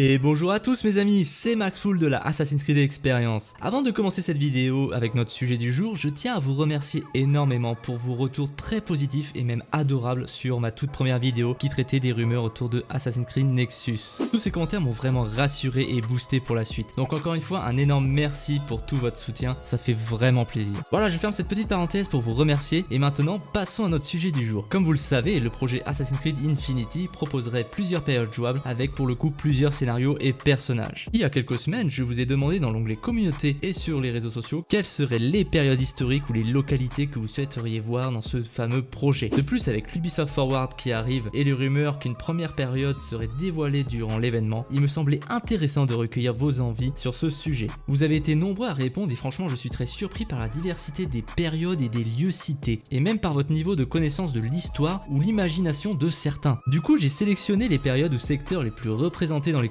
Et bonjour à tous mes amis, c'est Max Full de la Assassin's Creed Experience. Avant de commencer cette vidéo avec notre sujet du jour, je tiens à vous remercier énormément pour vos retours très positifs et même adorables sur ma toute première vidéo qui traitait des rumeurs autour de Assassin's Creed Nexus. Tous ces commentaires m'ont vraiment rassuré et boosté pour la suite. Donc encore une fois, un énorme merci pour tout votre soutien, ça fait vraiment plaisir. Voilà, je ferme cette petite parenthèse pour vous remercier et maintenant passons à notre sujet du jour. Comme vous le savez, le projet Assassin's Creed Infinity proposerait plusieurs périodes jouables avec pour le coup plusieurs scénarios et personnages. Il y a quelques semaines, je vous ai demandé dans l'onglet communauté et sur les réseaux sociaux quelles seraient les périodes historiques ou les localités que vous souhaiteriez voir dans ce fameux projet. De plus, avec l'Ubisoft Forward qui arrive et les rumeurs qu'une première période serait dévoilée durant l'événement, il me semblait intéressant de recueillir vos envies sur ce sujet. Vous avez été nombreux à répondre et franchement je suis très surpris par la diversité des périodes et des lieux cités, et même par votre niveau de connaissance de l'histoire ou l'imagination de certains. Du coup j'ai sélectionné les périodes ou secteurs les plus représentés dans les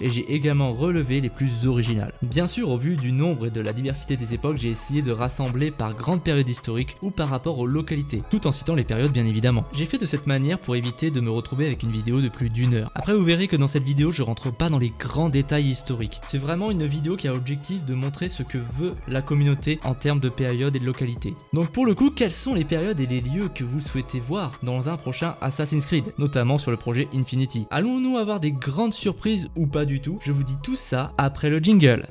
et j'ai également relevé les plus originales. Bien sûr, au vu du nombre et de la diversité des époques, j'ai essayé de rassembler par grande période historique ou par rapport aux localités, tout en citant les périodes bien évidemment. J'ai fait de cette manière pour éviter de me retrouver avec une vidéo de plus d'une heure. Après, vous verrez que dans cette vidéo, je rentre pas dans les grands détails historiques. C'est vraiment une vidéo qui a l'objectif de montrer ce que veut la communauté en termes de périodes et de localités. Donc pour le coup, quelles sont les périodes et les lieux que vous souhaitez voir dans un prochain Assassin's Creed, notamment sur le projet Infinity? Allons-nous avoir des grandes surprises ou pas du tout, je vous dis tout ça après le jingle.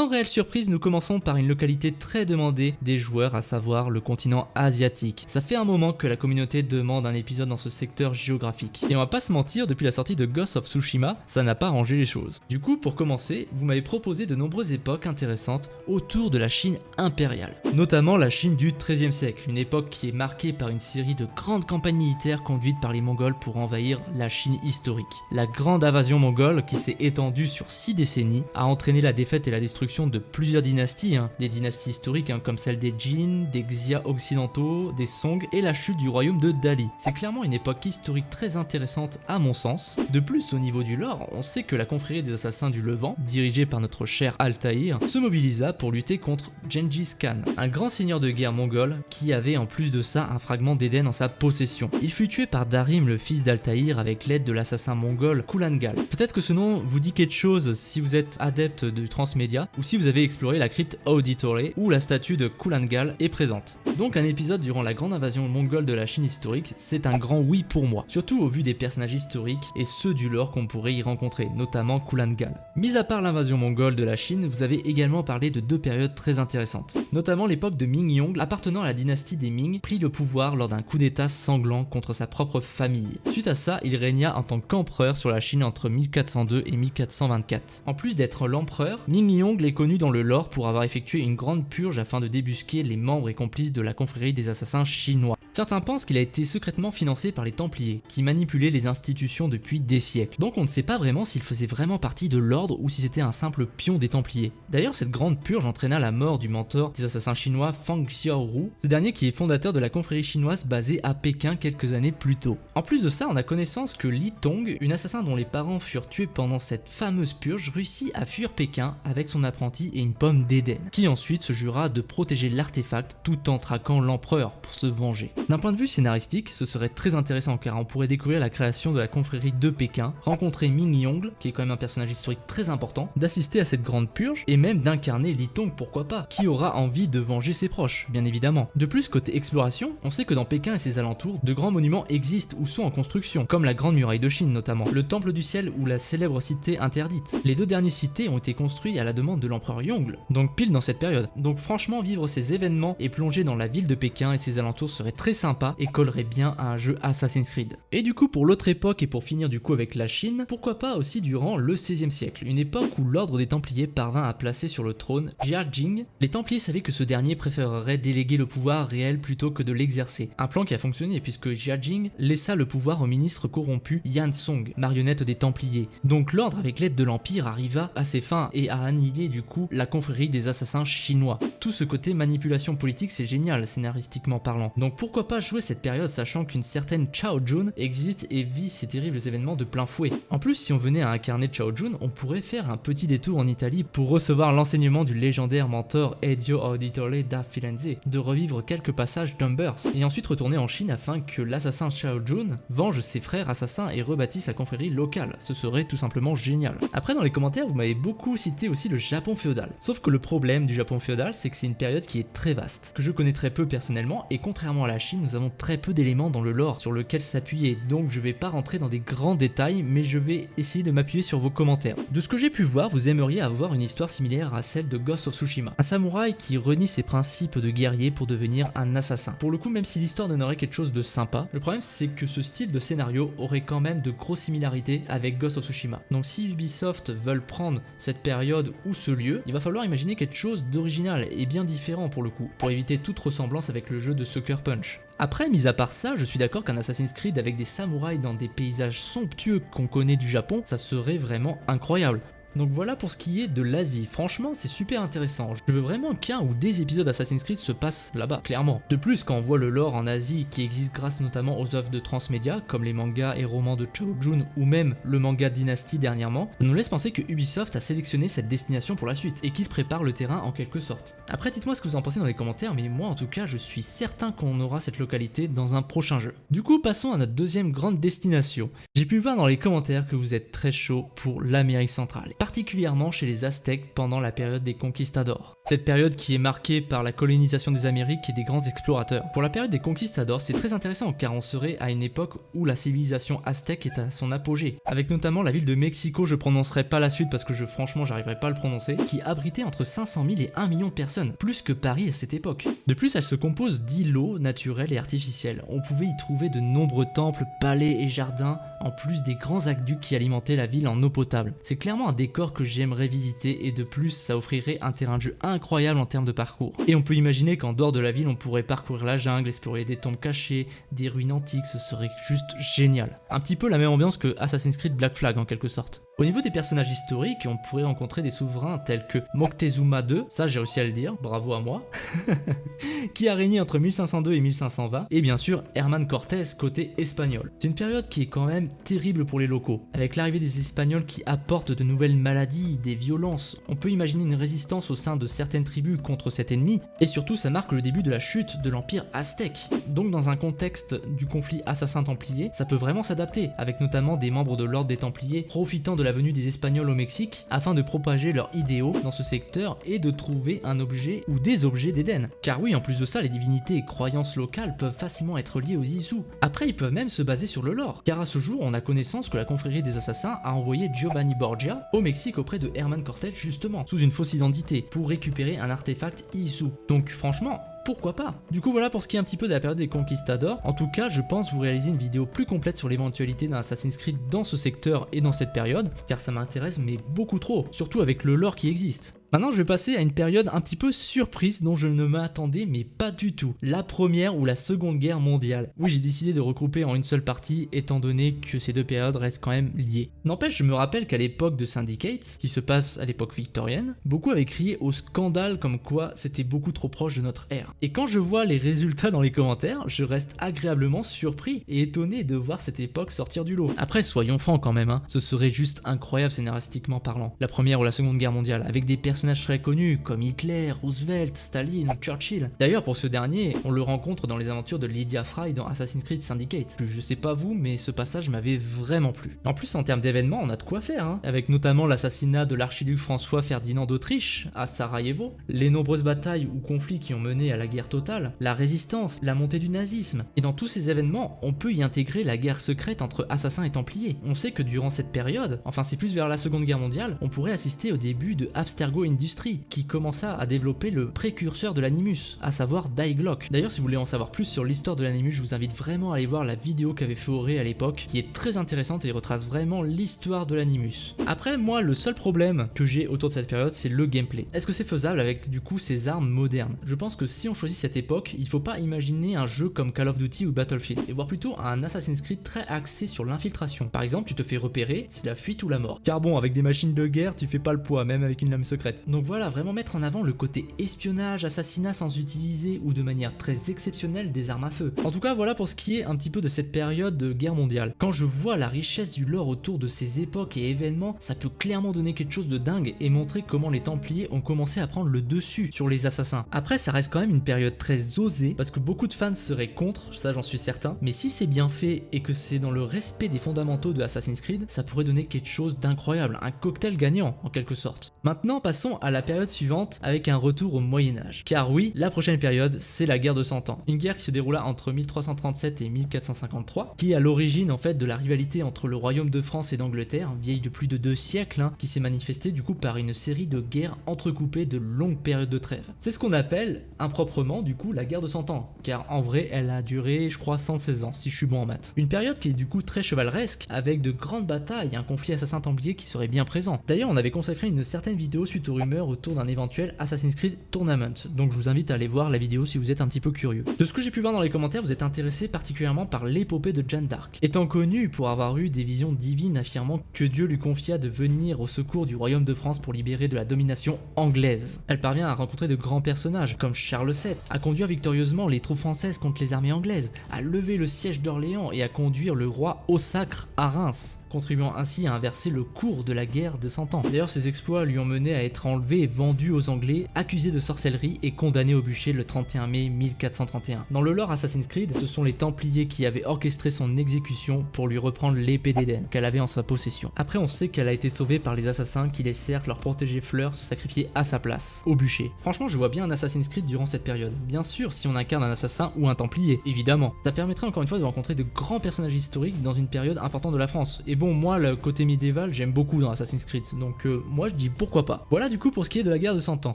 Sans réelle surprise, nous commençons par une localité très demandée des joueurs, à savoir le continent asiatique. Ça fait un moment que la communauté demande un épisode dans ce secteur géographique. Et on va pas se mentir, depuis la sortie de Ghost of Tsushima, ça n'a pas rangé les choses. Du coup, pour commencer, vous m'avez proposé de nombreuses époques intéressantes autour de la Chine impériale. Notamment la Chine du XIIIe siècle, une époque qui est marquée par une série de grandes campagnes militaires conduites par les Mongols pour envahir la Chine historique. La grande invasion mongole, qui s'est étendue sur 6 décennies, a entraîné la défaite et la destruction de plusieurs dynasties, hein. des dynasties historiques hein, comme celle des Jin, des Xia occidentaux, des Song et la chute du royaume de Dali. C'est clairement une époque historique très intéressante à mon sens. De plus, au niveau du lore, on sait que la confrérie des assassins du Levant, dirigée par notre cher Altaïr, se mobilisa pour lutter contre Gengis Khan, un grand seigneur de guerre mongol qui avait en plus de ça un fragment d'Éden en sa possession. Il fut tué par Darim, le fils d'Altaïr, avec l'aide de l'assassin mongol Kulangal. Peut-être que ce nom vous dit quelque chose si vous êtes adepte du transmédia, ou si vous avez exploré la crypte Auditory où la statue de Kulangal est présente. Donc un épisode durant la grande invasion mongole de la Chine historique, c'est un grand oui pour moi, surtout au vu des personnages historiques et ceux du lore qu'on pourrait y rencontrer, notamment Kulangal. Mis à part l'invasion mongole de la Chine, vous avez également parlé de deux périodes très intéressantes, notamment l'époque de Ming Yong, appartenant à la dynastie des Ming, prit le pouvoir lors d'un coup d'état sanglant contre sa propre famille. Suite à ça, il régna en tant qu'empereur sur la Chine entre 1402 et 1424. En plus d'être l'empereur, Ming Yong connu dans le lore pour avoir effectué une grande purge afin de débusquer les membres et complices de la confrérie des assassins chinois. Certains pensent qu'il a été secrètement financé par les Templiers, qui manipulaient les institutions depuis des siècles. Donc on ne sait pas vraiment s'il faisait vraiment partie de l'ordre ou si c'était un simple pion des Templiers. D'ailleurs, cette grande purge entraîna la mort du mentor des assassins chinois Fang Xiaoru, ce dernier qui est fondateur de la confrérie chinoise basée à Pékin quelques années plus tôt. En plus de ça, on a connaissance que Li Tong, une assassin dont les parents furent tués pendant cette fameuse purge, réussit à fuir Pékin avec son apprenti et une pomme d'Éden, qui ensuite se jura de protéger l'artefact tout en traquant l'empereur pour se venger. D'un point de vue scénaristique, ce serait très intéressant car on pourrait découvrir la création de la confrérie de Pékin, rencontrer Ming Yong, qui est quand même un personnage historique très important, d'assister à cette grande purge et même d'incarner Li Tong pourquoi pas, qui aura envie de venger ses proches, bien évidemment. De plus, côté exploration, on sait que dans Pékin et ses alentours, de grands monuments existent ou sont en construction, comme la Grande Muraille de Chine notamment, le Temple du Ciel ou la célèbre cité interdite. Les deux derniers cités ont été construits à la demande de l'empereur Yongle, donc pile dans cette période. Donc franchement, vivre ces événements et plonger dans la ville de Pékin et ses alentours serait très sympa et collerait bien à un jeu Assassin's Creed. Et du coup pour l'autre époque et pour finir du coup avec la Chine, pourquoi pas aussi durant le 16e siècle, une époque où l'ordre des Templiers parvint à placer sur le trône Jia Jing. Les Templiers savaient que ce dernier préférerait déléguer le pouvoir réel plutôt que de l'exercer. Un plan qui a fonctionné puisque Jia Jing laissa le pouvoir au ministre corrompu Yan Song, marionnette des Templiers. Donc l'ordre avec l'aide de l'Empire arriva à ses fins et a annihilé du coup la confrérie des assassins chinois. Tout ce côté manipulation politique c'est génial scénaristiquement parlant. Donc pourquoi pas jouer cette période sachant qu'une certaine Chao Jun existe et vit ces terribles événements de plein fouet. En plus si on venait à incarner Chao Jun, on pourrait faire un petit détour en Italie pour recevoir l'enseignement du légendaire mentor Ezio Auditore da Firenze, de revivre quelques passages d'Umbers, et ensuite retourner en Chine afin que l'assassin Chao Jun venge ses frères assassins et rebâtisse la confrérie locale. Ce serait tout simplement génial. Après dans les commentaires vous m'avez beaucoup cité aussi le Japon féodal. Sauf que le problème du Japon féodal c'est que c'est une période qui est très vaste, que je connais très peu personnellement et contrairement à la Chine nous avons très peu d'éléments dans le lore sur lequel s'appuyer donc je vais pas rentrer dans des grands détails mais je vais essayer de m'appuyer sur vos commentaires. De ce que j'ai pu voir vous aimeriez avoir une histoire similaire à celle de Ghost of Tsushima. Un samouraï qui renie ses principes de guerrier pour devenir un assassin. Pour le coup même si l'histoire donnerait quelque chose de sympa, le problème c'est que ce style de scénario aurait quand même de grosses similarités avec Ghost of Tsushima. Donc si Ubisoft veulent prendre cette période ou ce lieu, il va falloir imaginer quelque chose d'original et bien différent pour le coup, pour éviter toute ressemblance avec le jeu de Sucker Punch. Après, mis à part ça, je suis d'accord qu'un Assassin's Creed avec des samouraïs dans des paysages somptueux qu'on connaît du Japon, ça serait vraiment incroyable. Donc voilà pour ce qui est de l'Asie, franchement c'est super intéressant, je veux vraiment qu'un ou des épisodes Assassin's Creed se passent là-bas, clairement. De plus, quand on voit le lore en Asie qui existe grâce notamment aux œuvres de Transmedia, comme les mangas et romans de Chao Jun ou même le manga Dynasty dernièrement, ça nous laisse penser que Ubisoft a sélectionné cette destination pour la suite et qu'il prépare le terrain en quelque sorte. Après dites-moi ce que vous en pensez dans les commentaires, mais moi en tout cas je suis certain qu'on aura cette localité dans un prochain jeu. Du coup passons à notre deuxième grande destination. J'ai pu voir dans les commentaires que vous êtes très chaud pour l'Amérique centrale particulièrement chez les Aztèques pendant la période des conquistadors. Cette période qui est marquée par la colonisation des Amériques et des grands explorateurs. Pour la période des conquistadors, c'est très intéressant car on serait à une époque où la civilisation aztèque est à son apogée, avec notamment la ville de Mexico, je prononcerai pas la suite parce que je franchement j'arriverai pas à le prononcer, qui abritait entre 500 000 et 1 million de personnes, plus que Paris à cette époque. De plus, elle se compose d'îlots naturels et artificiels. On pouvait y trouver de nombreux temples, palais et jardins, en plus des grands aqueducs qui alimentaient la ville en eau potable. C'est clairement un décor que j'aimerais visiter et de plus ça offrirait un terrain de jeu incroyable en termes de parcours. Et on peut imaginer qu'en dehors de la ville on pourrait parcourir la jungle, explorer des tombes cachées, des ruines antiques, ce serait juste génial. Un petit peu la même ambiance que Assassin's Creed Black Flag en quelque sorte. Au niveau des personnages historiques, on pourrait rencontrer des souverains tels que Moctezuma II, ça j'ai réussi à le dire, bravo à moi, qui a régné entre 1502 et 1520, et bien sûr Herman Cortés côté espagnol. C'est une période qui est quand même terrible pour les locaux, avec l'arrivée des Espagnols qui apportent de nouvelles maladies, des violences, on peut imaginer une résistance au sein de certaines tribus contre cet ennemi, et surtout ça marque le début de la chute de l'empire aztèque. Donc dans un contexte du conflit assassin-templier, ça peut vraiment s'adapter, avec notamment des membres de l'ordre des Templiers profitant de la venue des Espagnols au Mexique afin de propager leurs idéaux dans ce secteur et de trouver un objet ou des objets d'Éden. Car oui, en plus de ça, les divinités et croyances locales peuvent facilement être liées aux Isu. Après, ils peuvent même se baser sur le lore, car à ce jour, on a connaissance que la confrérie des assassins a envoyé Giovanni Borgia au Mexique auprès de Herman Cortés justement, sous une fausse identité, pour récupérer un artefact Isu. Donc franchement, pourquoi pas Du coup voilà pour ce qui est un petit peu de la période des conquistadors. En tout cas, je pense vous réaliser une vidéo plus complète sur l'éventualité d'un Assassin's Creed dans ce secteur et dans cette période, car ça m'intéresse mais beaucoup trop, surtout avec le lore qui existe. Maintenant, je vais passer à une période un petit peu surprise dont je ne m'attendais mais pas du tout. La première ou la seconde guerre mondiale. Oui, j'ai décidé de regrouper en une seule partie étant donné que ces deux périodes restent quand même liées. N'empêche, je me rappelle qu'à l'époque de Syndicate, qui se passe à l'époque victorienne, beaucoup avaient crié au scandale comme quoi c'était beaucoup trop proche de notre ère. Et quand je vois les résultats dans les commentaires, je reste agréablement surpris et étonné de voir cette époque sortir du lot. Après, soyons francs quand même, hein, ce serait juste incroyable scénaristiquement parlant. La première ou la seconde guerre mondiale, avec des personnages très connus comme Hitler, Roosevelt, Staline Churchill. D'ailleurs pour ce dernier, on le rencontre dans les aventures de Lydia Fry dans Assassin's Creed Syndicate. Je sais pas vous, mais ce passage m'avait vraiment plu. En plus en termes d'événements, on a de quoi faire, hein, avec notamment l'assassinat de l'archiduc François Ferdinand d'Autriche à Sarajevo, les nombreuses batailles ou conflits qui ont mené à la guerre totale, la résistance, la montée du nazisme. Et dans tous ces événements, on peut y intégrer la guerre secrète entre assassins et templiers. On sait que durant cette période, enfin c'est plus vers la seconde guerre mondiale, on pourrait assister au début de Abstergo Industries qui commença à développer le précurseur de l'animus, à savoir Glock. D'ailleurs, si vous voulez en savoir plus sur l'histoire de l'animus, je vous invite vraiment à aller voir la vidéo qu'avait fait Auré à l'époque, qui est très intéressante et retrace vraiment l'histoire de l'animus. Après, moi, le seul problème que j'ai autour de cette période, c'est le gameplay. Est-ce que c'est faisable avec du coup ces armes modernes? Je pense que si on choisit cette époque, il faut pas imaginer un jeu comme Call of Duty ou Battlefield, et voir plutôt un Assassin's Creed très axé sur l'infiltration. Par exemple, tu te fais repérer, c'est la fuite ou la mort. Car bon, avec des machines de guerre, tu fais pas le poids, même avec une lame secrète. Donc voilà, vraiment mettre en avant le côté espionnage, assassinat sans utiliser ou de manière très exceptionnelle des armes à feu. En tout cas, voilà pour ce qui est un petit peu de cette période de guerre mondiale. Quand je vois la richesse du lore autour de ces époques et événements, ça peut clairement donner quelque chose de dingue et montrer comment les Templiers ont commencé à prendre le dessus sur les assassins. Après, ça reste quand même une période très osée parce que beaucoup de fans seraient contre, ça j'en suis certain, mais si c'est bien fait et que c'est dans le respect des fondamentaux de Assassin's Creed, ça pourrait donner quelque chose d'incroyable, un cocktail gagnant en quelque sorte. Maintenant, passons à la période suivante avec un retour au Moyen-Âge. Car oui, la prochaine période, c'est la guerre de 100 ans. Une guerre qui se déroula entre 1337 et 1453, qui est à l'origine en fait de la rivalité entre le royaume de France et d'Angleterre, vieille de plus de deux siècles, hein, qui s'est manifestée du coup par une série de guerres entrecoupées de longues périodes de trêve. C'est ce qu'on appelle improprement du coup la guerre de 100 ans, car en vrai elle a duré je crois 116 ans si je suis bon en maths. Une période qui est du coup très chevaleresque, avec de grandes batailles et un conflit assassin-templier qui serait bien présent. D'ailleurs on avait consacré une certaine vidéo suite rumeurs autour d'un éventuel Assassin's Creed Tournament, donc je vous invite à aller voir la vidéo si vous êtes un petit peu curieux. De ce que j'ai pu voir dans les commentaires, vous êtes intéressé particulièrement par l'épopée de Jeanne d'Arc. Étant connue pour avoir eu des visions divines affirmant que Dieu lui confia de venir au secours du royaume de France pour libérer de la domination anglaise. Elle parvient à rencontrer de grands personnages comme Charles VII, à conduire victorieusement les troupes françaises contre les armées anglaises, à lever le siège d'Orléans et à conduire le roi au sacre à Reims contribuant ainsi à inverser le cours de la guerre de 100 ans. D'ailleurs, ses exploits lui ont mené à être enlevé et vendu aux Anglais, accusé de sorcellerie et condamné au bûcher le 31 mai 1431. Dans le lore Assassin's Creed, ce sont les Templiers qui avaient orchestré son exécution pour lui reprendre l'épée d'Éden qu'elle avait en sa possession. Après, on sait qu'elle a été sauvée par les assassins qui laissèrent leur protégé Fleur se sacrifier à sa place, au bûcher. Franchement, je vois bien un Assassin's Creed durant cette période. Bien sûr, si on incarne un assassin ou un Templier, évidemment. Ça permettrait encore une fois de rencontrer de grands personnages historiques dans une période importante de la France. Et bon, moi, le côté médiéval, j'aime beaucoup dans Assassin's Creed, donc euh, moi je dis pourquoi pas. Voilà du coup pour ce qui est de la guerre de 100 ans.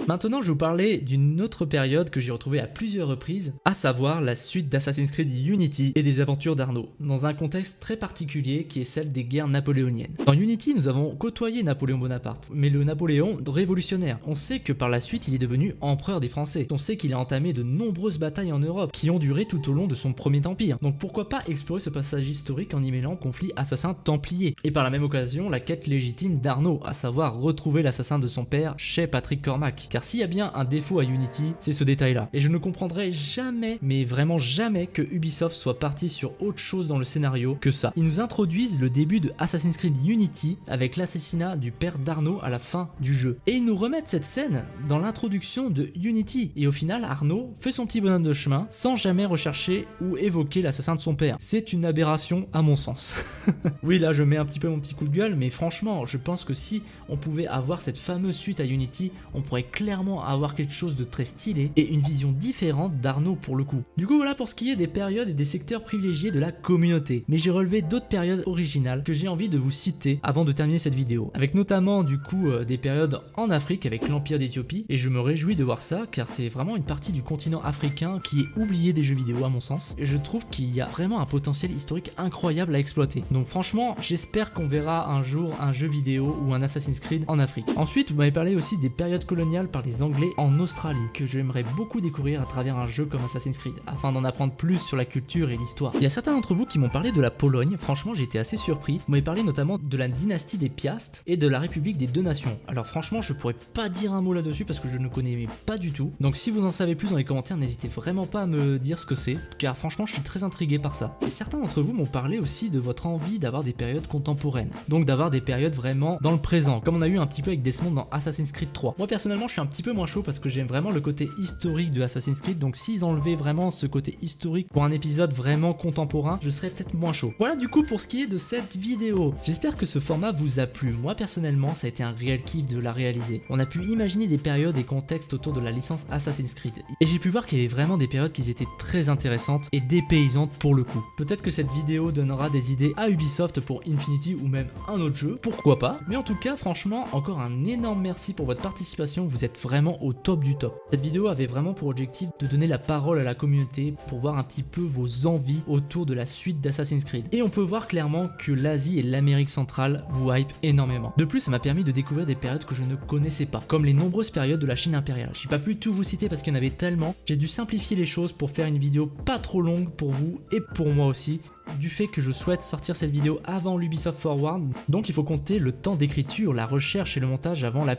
Maintenant, je vais vous parler d'une autre période que j'ai retrouvée à plusieurs reprises, à savoir la suite d'Assassin's Creed Unity et des aventures d'Arnaud, dans un contexte très particulier qui est celle des guerres napoléoniennes. Dans Unity, nous avons côtoyé Napoléon Bonaparte, mais le Napoléon révolutionnaire. On sait que par la suite, il est devenu empereur des Français. On sait qu'il a entamé de nombreuses batailles en Europe, qui ont duré tout au long de son premier empire. Donc pourquoi pas explorer ce passage historique en y mêlant conflit assassin-templier et par la même occasion la quête légitime d'Arnaud, à savoir retrouver l'assassin de son père chez Patrick Cormac. Car s'il y a bien un défaut à Unity, c'est ce détail-là. Et je ne comprendrai jamais, mais vraiment jamais, que Ubisoft soit parti sur autre chose dans le scénario que ça. Ils nous introduisent le début de Assassin's Creed Unity avec l'assassinat du père d'Arnaud à la fin du jeu. Et ils nous remettent cette scène dans l'introduction de Unity. Et au final, Arnaud fait son petit bonhomme de chemin sans jamais rechercher ou évoquer l'assassin de son père. C'est une aberration à mon sens. oui, là je mets un petit peu mon petit coup de gueule, mais franchement, je pense que si on pouvait avoir cette fameuse suite à Unity, on pourrait clairement avoir quelque chose de très stylé et une vision différente d'Arnaud pour le coup. Du coup, voilà pour ce qui est des périodes et des secteurs privilégiés de la communauté. Mais j'ai relevé d'autres périodes originales que j'ai envie de vous citer avant de terminer cette vidéo. Avec notamment du coup euh, des périodes en Afrique avec l'Empire d'Éthiopie, et je me réjouis de voir ça car c'est vraiment une partie du continent africain qui est oubliée des jeux vidéo à mon sens. Et je trouve qu'il y a vraiment un potentiel historique incroyable à exploiter. Donc franchement, j'espère qu'on verra un jour un jeu vidéo ou un Assassin's Creed en Afrique. Ensuite, vous m'avez parlé aussi des périodes coloniales par les Anglais en Australie, que j'aimerais beaucoup découvrir à travers un jeu comme Assassin's Creed, afin d'en apprendre plus sur la culture et l'histoire. Il y a certains d'entre vous qui m'ont parlé de la Pologne, franchement j'ai été assez surpris. Vous m'avez parlé notamment de la dynastie des Piastres et de la République des Deux Nations. Alors franchement, je pourrais pas dire un mot là-dessus parce que je ne connais pas du tout. Donc si vous en savez plus dans les commentaires, n'hésitez vraiment pas à me dire ce que c'est, car franchement je suis très intrigué par ça. Et certains d'entre vous m'ont parlé aussi de votre envie d'avoir des périodes contemporaines donc d'avoir des périodes vraiment dans le présent, comme on a eu un petit peu avec Desmond dans Assassin's Creed 3. Moi personnellement je suis un petit peu moins chaud parce que j'aime vraiment le côté historique de Assassin's Creed, donc s'ils enlevaient vraiment ce côté historique pour un épisode vraiment contemporain, je serais peut-être moins chaud. Voilà du coup pour ce qui est de cette vidéo. J'espère que ce format vous a plu. Moi personnellement ça a été un réel kiff de la réaliser. On a pu imaginer des périodes et contextes autour de la licence Assassin's Creed. Et j'ai pu voir qu'il y avait vraiment des périodes qui étaient très intéressantes et dépaysantes pour le coup. Peut-être que cette vidéo donnera des idées à Ubisoft pour Infinity ou même un autre jeu, pourquoi pas? Mais en tout cas, franchement, encore un énorme merci pour votre participation, vous êtes vraiment au top du top. Cette vidéo avait vraiment pour objectif de donner la parole à la communauté pour voir un petit peu vos envies autour de la suite d'Assassin's Creed. Et on peut voir clairement que l'Asie et l'Amérique centrale vous hype énormément. De plus, ça m'a permis de découvrir des périodes que je ne connaissais pas, comme les nombreuses périodes de la Chine impériale. J'ai pas pu tout vous citer parce qu'il y en avait tellement, j'ai dû simplifier les choses pour faire une vidéo pas trop longue pour vous et pour moi aussi, du fait que je souhaite sortir cette vidéo avant l'Ubisoft Forward, donc il faut compter le temps d'écriture, la recherche et le montage avant la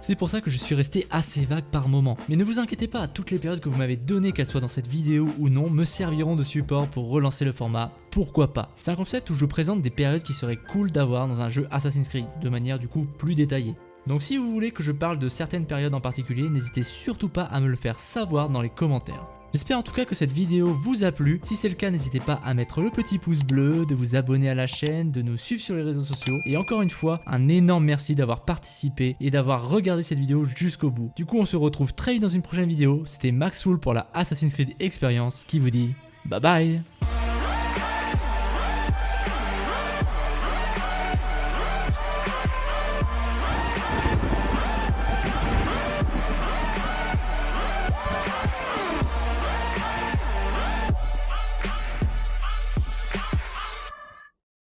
C'est pour ça que je suis resté assez vague par moment. Mais ne vous inquiétez pas, toutes les périodes que vous m'avez données, qu'elles soient dans cette vidéo ou non, me serviront de support pour relancer le format, pourquoi pas? C'est un concept où je présente des périodes qui seraient cool d'avoir dans un jeu Assassin's Creed, de manière du coup plus détaillée. Donc si vous voulez que je parle de certaines périodes en particulier, n'hésitez surtout pas à me le faire savoir dans les commentaires. J'espère en tout cas que cette vidéo vous a plu. Si c'est le cas, n'hésitez pas à mettre le petit pouce bleu, de vous abonner à la chaîne, de nous suivre sur les réseaux sociaux. Et encore une fois, un énorme merci d'avoir participé et d'avoir regardé cette vidéo jusqu'au bout. Du coup, on se retrouve très vite dans une prochaine vidéo. C'était Maxwell pour la Assassin's Creed Experience qui vous dit bye bye